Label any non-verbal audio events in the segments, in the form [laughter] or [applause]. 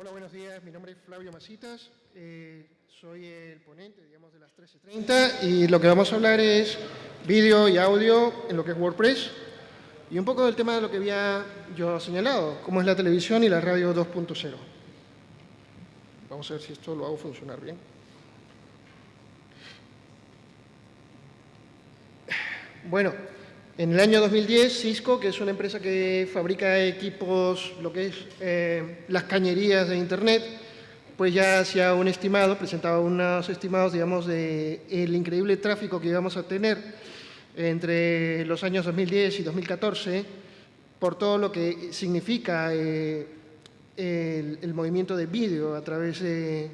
Hola, buenos días. Mi nombre es Flavio Masitas. Eh, soy el ponente, digamos, de las 13.30 y lo que vamos a hablar es vídeo y audio en lo que es WordPress y un poco del tema de lo que había yo señalado, cómo es la televisión y la radio 2.0. Vamos a ver si esto lo hago funcionar bien. Bueno, en el año 2010, Cisco, que es una empresa que fabrica equipos, lo que es eh, las cañerías de Internet, pues ya hacía un estimado, presentaba unos estimados, digamos, de increíble tráfico que íbamos a tener entre los años 2010 y 2014 por todo lo que significa eh, el, movimiento de vídeo a través de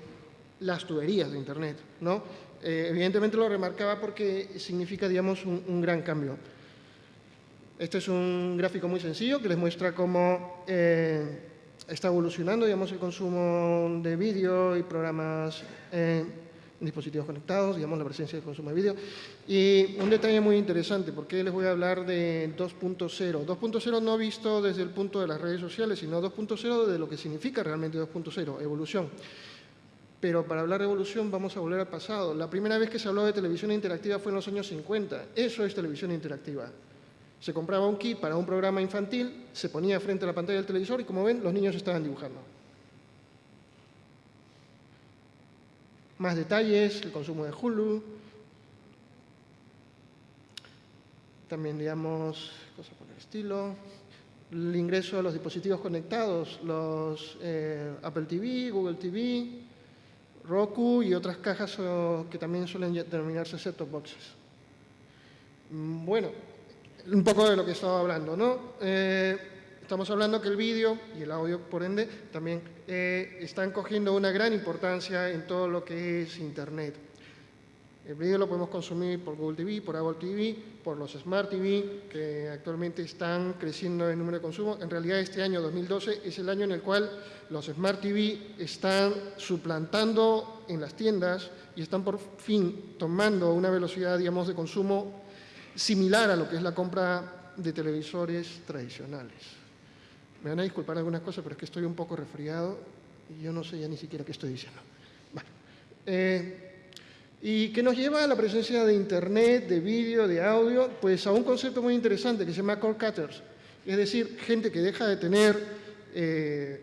las tuberías de Internet. ¿no? Eh, evidentemente lo remarcaba porque significa, digamos, un gran cambio. Este es un gráfico muy sencillo que les muestra cómo eh, está evolucionando digamos, el consumo de vídeo y programas en dispositivos conectados, digamos, la presencia del consumo de vídeo. Y un detalle muy interesante, porque les voy a hablar de 2.0. 2.0 no visto desde el punto de las redes sociales, sino 2.0 de lo que significa realmente 2.0, evolución. Pero para hablar de evolución vamos a volver al pasado. La primera vez que se habló de televisión interactiva fue en los años 50. Eso es televisión interactiva. Se compraba un kit para un programa infantil, se ponía frente a la pantalla del televisor y como ven, los niños estaban dibujando. Más detalles, el consumo de Hulu. También, digamos, cosas por el estilo. El ingreso a los dispositivos conectados, los eh, Apple TV, Google TV, Roku y otras cajas que también suelen denominarse set-top boxes. Mm, bueno, un poco de lo que estaba hablando, ¿no? Eh, estamos hablando que el vídeo y el audio, por ende, también eh, están cogiendo una gran importancia en todo lo que es Internet. El vídeo lo podemos consumir por Google TV, por Apple TV, por los Smart TV, que actualmente están creciendo en número de consumo. En realidad, este año 2012 es el año en el cual los Smart TV están suplantando en las tiendas y están por fin tomando una velocidad, digamos, de consumo similar a lo que es la compra de televisores tradicionales. Me van a disculpar algunas cosas, pero es que estoy un poco resfriado y yo no sé ya ni siquiera qué estoy diciendo. Eh, ¿Y qué nos lleva a la presencia de Internet, de vídeo, de audio? Pues a un concepto muy interesante que se llama core cutters, es decir, gente que deja de tener, eh,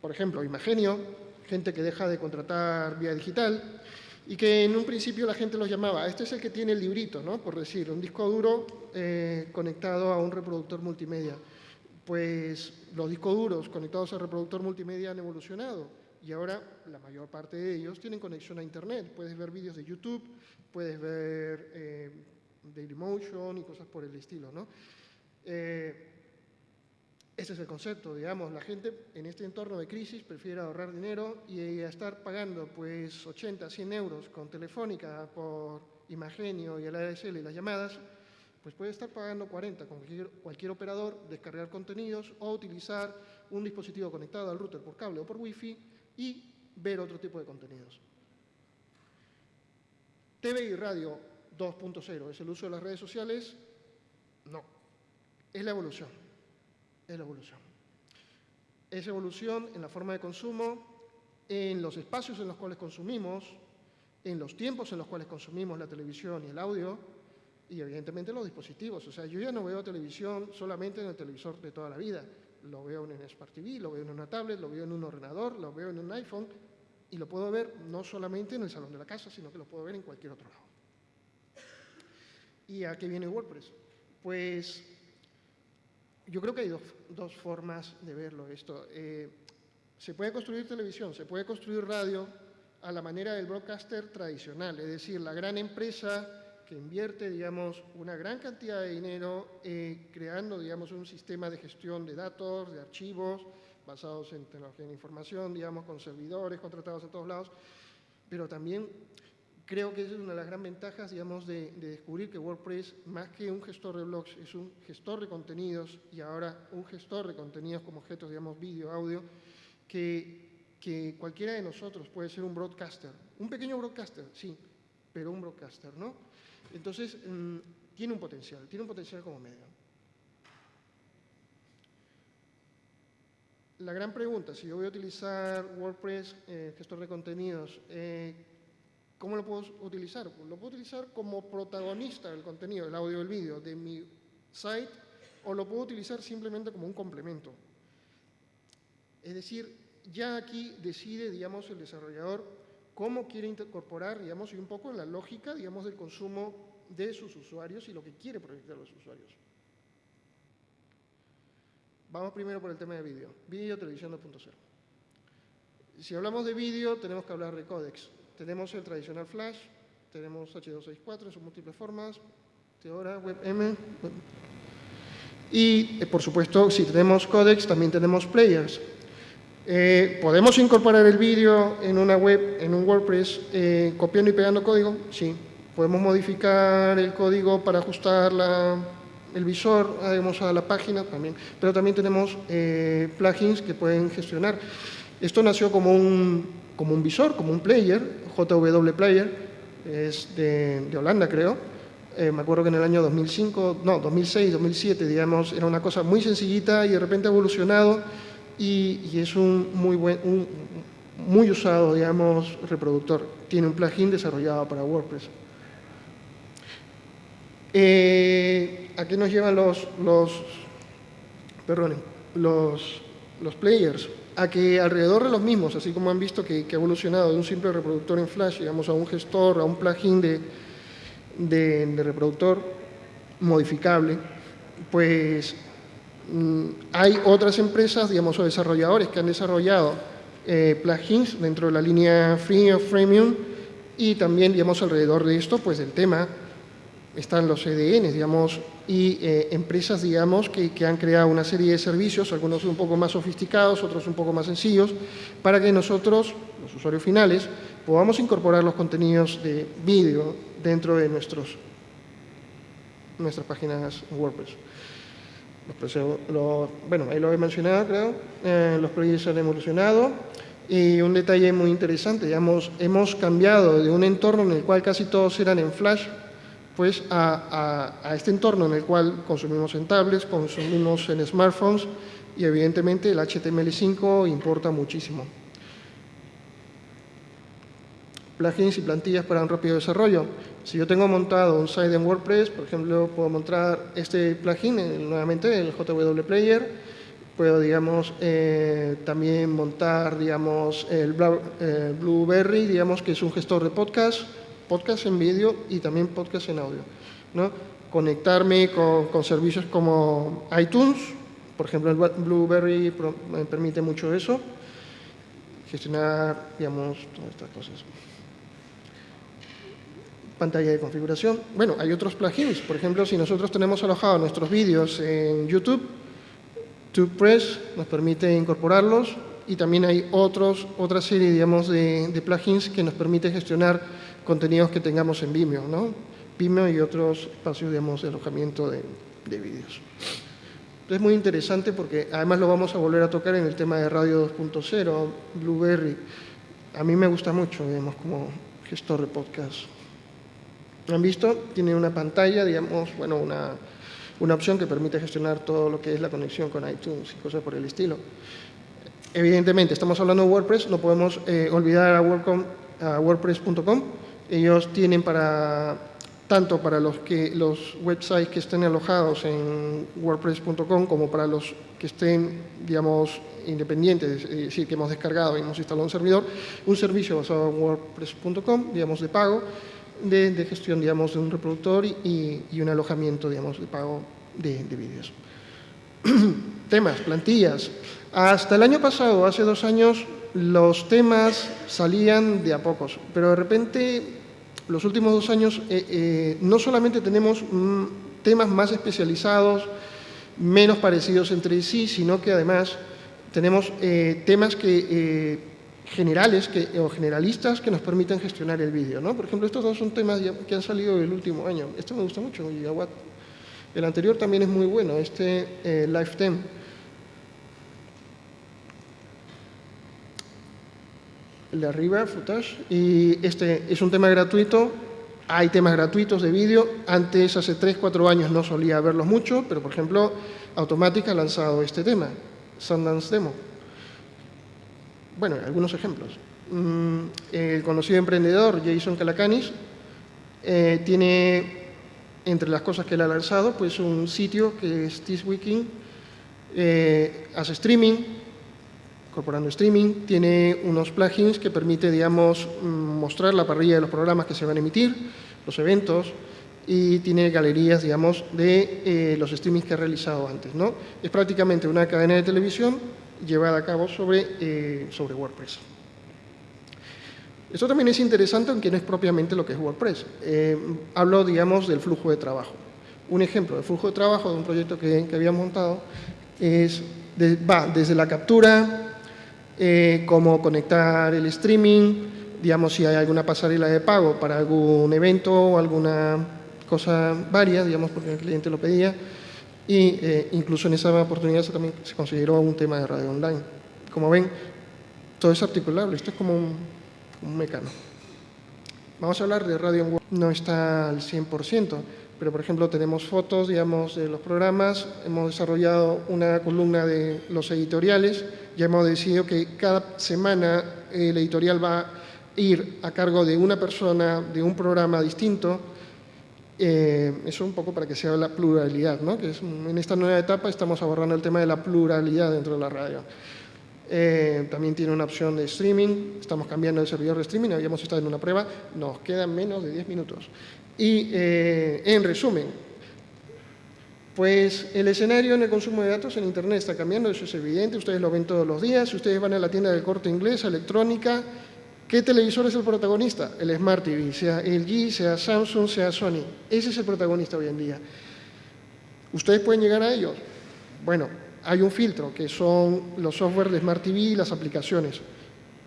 por ejemplo, Imagenio, gente que deja de contratar vía digital, y que en un principio la gente los llamaba, este es el que tiene el librito, ¿no? por decir, un disco duro eh, conectado a un reproductor multimedia. Pues los discos duros conectados al reproductor multimedia han evolucionado y ahora la mayor parte de ellos tienen conexión a Internet. Puedes ver vídeos de YouTube, puedes ver eh, Dailymotion y cosas por el estilo. ¿no? Eh, ese es el concepto, digamos, la gente en este entorno de crisis prefiere ahorrar dinero y estar pagando pues 80, 100 euros con Telefónica por Imagenio y el ADSL y las llamadas, pues puede estar pagando 40 con cualquier, operador, descargar contenidos o utilizar un dispositivo conectado al router por cable o por wifi y ver otro tipo de contenidos. TV y radio 2.0, ¿es el uso de las redes sociales? No, es la evolución es la evolución. Es evolución en la forma de consumo, en los espacios en los cuales consumimos, en los tiempos en los cuales consumimos la televisión y el audio, y evidentemente los dispositivos. O sea, yo ya no veo televisión solamente en el televisor de toda la vida. Lo veo en un Smart TV, lo veo en una tablet, lo veo en un ordenador, lo veo en un iPhone, y lo puedo ver no solamente en el salón de la casa, sino que lo puedo ver en cualquier otro lado. ¿Y a qué viene WordPress? Pues yo creo que hay dos, formas de verlo esto. Eh, se puede construir televisión, se puede construir radio a la manera del broadcaster tradicional, es decir, la gran empresa que invierte, digamos, una gran cantidad de dinero eh, creando, digamos, un sistema de gestión de datos, de archivos, basados en tecnología de información, digamos, con servidores contratados en todos lados, pero también creo que esa es una de las grandes ventajas, digamos, de, descubrir que WordPress, más que un gestor de blogs, es un gestor de contenidos y ahora un gestor de contenidos como objetos, digamos, vídeo, audio, que, que cualquiera de nosotros puede ser un broadcaster. Un pequeño broadcaster, sí, pero un broadcaster, ¿no? Entonces, mm, tiene un potencial, tiene un potencial como medio. la gran pregunta, si yo voy a utilizar WordPress, eh, gestor de contenidos, eh, ¿cómo lo puedo utilizar? Lo puedo utilizar como protagonista del contenido, el audio y el vídeo de mi site, o lo puedo utilizar simplemente como un complemento. Es decir, ya aquí decide, digamos, el desarrollador cómo quiere incorporar, digamos, y un poco la lógica, digamos, del consumo de sus usuarios y lo que quiere proyectar los usuarios. Vamos primero por el tema de vídeo. Vídeo, televisión 2.0. Si hablamos de vídeo, tenemos que hablar de códex. Tenemos el tradicional Flash, tenemos H264 en sus múltiples formas, Teora, WebM. Y, eh, por supuesto, si tenemos códex, también tenemos players. Eh, ¿Podemos incorporar el vídeo en una web, en un WordPress, eh, copiando y pegando código? Sí. ¿Podemos modificar el código para ajustar la, el visor, además a la página también, pero también tenemos eh, plugins que pueden gestionar. Esto nació como un, como un visor, como un player, JW Player, es de, Holanda creo, eh, me acuerdo que en el año 2005, no, 2006, 2007, digamos, era una cosa muy sencillita y de repente ha evolucionado y, es un muy, buen, un, muy usado, digamos, reproductor. Tiene un plugin desarrollado para WordPress. Eh, ¿A qué nos llevan los, los, los, los players? A que alrededor de los mismos, así como han visto que, ha evolucionado de un simple reproductor en Flash, digamos, a un gestor, a un plugin de, de, de reproductor modificable, pues mm, hay otras empresas, digamos, o desarrolladores que han desarrollado eh, plugins dentro de la línea Free o Freemium y también, digamos, alrededor de esto, pues el tema están los CDNs, digamos, y eh, empresas, digamos, que, que, han creado una serie de servicios, algunos un poco más sofisticados, otros un poco más sencillos, para que nosotros, los usuarios finales, podamos incorporar los contenidos de vídeo dentro de nuestros, nuestras páginas WordPress. Los, lo, bueno, ahí lo he mencionado, creo, eh, los proyectos han evolucionado, y un detalle muy interesante, digamos, hemos cambiado de un entorno en el cual casi todos eran en Flash, pues a, a, a, este entorno en el cual consumimos en tablets, consumimos en smartphones y evidentemente el HTML5 importa muchísimo. Plugins y plantillas para un rápido desarrollo. Si yo tengo montado un site en WordPress, por ejemplo, puedo montar este plugin, eh, nuevamente el JW Player, puedo, digamos, eh, también montar, digamos, el Blueberry, digamos, que es un gestor de podcast, podcast en vídeo y también podcast en audio. ¿no? Conectarme con, con, servicios como iTunes, por ejemplo, el Blueberry me permite mucho eso, gestionar, digamos, todas estas cosas. Pantalla de configuración. Bueno, hay otros plugins. Por ejemplo, si nosotros tenemos alojados nuestros vídeos en YouTube, TubePress nos permite incorporarlos y también hay otros, otra serie, digamos, de, de plugins que nos permite gestionar contenidos que tengamos en Vimeo, ¿no? Vimeo y otros espacios, digamos, de alojamiento de, de vídeos. Es muy interesante porque además lo vamos a volver a tocar en el tema de Radio 2.0, Blueberry. A mí me gusta mucho, digamos, como gestor de podcast. ¿Han visto? Tiene una pantalla, digamos, bueno, una, una opción que permite gestionar todo lo que es la conexión con iTunes y cosas por el estilo. Evidentemente, estamos hablando de WordPress, no podemos eh, olvidar a, a WordPress.com, ellos tienen para, tanto para los, que, los websites que estén alojados en wordpress.com como para los que estén, digamos, independientes, es decir, que hemos descargado y hemos instalado un servidor, un servicio basado en wordpress.com, digamos, de pago, de, gestión, digamos, de un reproductor y, y un alojamiento, digamos, de pago de, de vídeos. [clears throat] Temas, plantillas. Hasta el año pasado, hace dos años, los temas salían de a pocos, pero de repente los últimos dos años eh, eh, no solamente tenemos mm, temas más especializados, menos parecidos entre sí, sino que además tenemos eh, temas que, generales que, o generalistas que nos permiten gestionar el vídeo. ¿no? Por ejemplo, estos dos son temas que han salido el último año. Este me gusta mucho, Gigawatt. El anterior también es muy bueno, este Lifetime. El de arriba, Footage, y este es un tema gratuito. Hay temas gratuitos de vídeo. Antes, hace 3, 4 años, no solía verlos mucho, pero por ejemplo, Automatic ha lanzado este tema, Sundance Demo. bueno, algunos ejemplos. Mm, el conocido emprendedor Jason Calacanis eh, tiene, entre las cosas que él ha lanzado, pues un sitio que es This eh, hace streaming, incorporando streaming, tiene unos plugins que permite, digamos, mm, mostrar la parrilla de los programas que se van a emitir, los eventos, y tiene galerías, digamos, de eh, los streamings que ha realizado antes, ¿no? Es prácticamente una cadena de televisión llevada a cabo sobre, eh, sobre WordPress. Esto también es interesante, aunque no es propiamente lo que es WordPress. Eh, hablo, digamos, del flujo de trabajo. Un ejemplo del flujo de trabajo de un proyecto que, que había montado es, va desde la captura, cómo conectar el streaming, digamos, si hay alguna pasarela de pago para algún evento o alguna cosa varias, digamos, porque el cliente lo pedía, y eh, incluso en esa oportunidad se también se consideró un tema de radio online. Como ven, todo es articulable, esto es como un, un mecano. Vamos a hablar de radio en web, no está al 100%, pero por ejemplo tenemos fotos, digamos, de los programas, hemos desarrollado una columna de los editoriales, ya hemos decidido que cada semana el editorial va a ir a cargo de una persona, de un programa distinto, eh, eso un poco para que sea la pluralidad, ¿no? que en esta nueva etapa estamos abordando el tema de la pluralidad dentro de la radio. Eh, también tiene una opción de streaming, estamos cambiando el servidor de streaming, habíamos estado en una prueba, nos quedan menos de 10 minutos. Y eh, en resumen, pues el escenario en el consumo de datos en Internet está cambiando, eso es evidente, ustedes lo ven todos los días, si ustedes van a la tienda del corte inglés, electrónica, ¿Qué televisor es el protagonista? El Smart TV, sea LG, sea Samsung, sea Sony. Ese es el protagonista hoy en día. ¿Ustedes pueden llegar a ellos? Bueno, hay un filtro, que son los software de Smart TV y las aplicaciones.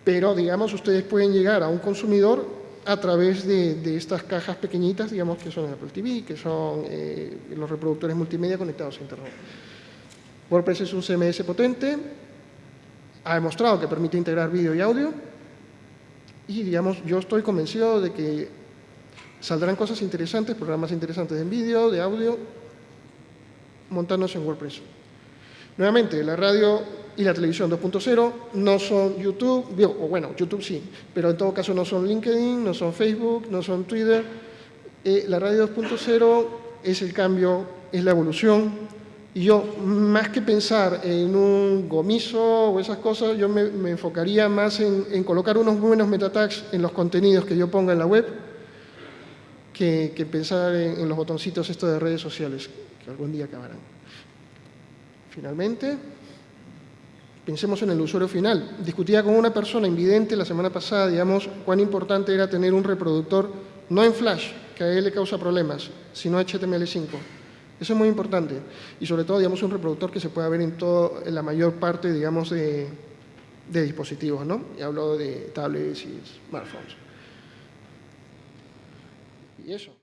Pero, digamos, ustedes pueden llegar a un consumidor a través de, estas cajas pequeñitas, digamos, que son Apple TV, que son eh, los reproductores multimedia conectados a Internet. WordPress es un CMS potente, ha demostrado que permite integrar vídeo y audio, y, digamos, yo estoy convencido de que saldrán cosas interesantes, programas interesantes de vídeo, de audio, montándose en WordPress. Nuevamente, la radio y la televisión 2.0 no son YouTube, o bueno, YouTube sí, pero en todo caso no son LinkedIn, no son Facebook, no son Twitter. Eh, la radio 2.0 es el cambio, es la evolución, y yo, más que pensar en un gomiso o esas cosas, yo me, enfocaría más en, colocar unos buenos metatags en los contenidos que yo ponga en la web que, pensar en, los botoncitos estos de redes sociales, que algún día acabarán. Finalmente, pensemos en el usuario final. Discutía con una persona invidente la semana pasada, digamos, cuán importante era tener un reproductor no en Flash, que a él le causa problemas, sino HTML5 eso es muy importante. Y sobre todo, digamos, un reproductor que se pueda ver en, todo, en la mayor parte, digamos, de, de dispositivos, ¿no? Y hablo de tablets y smartphones. Y eso.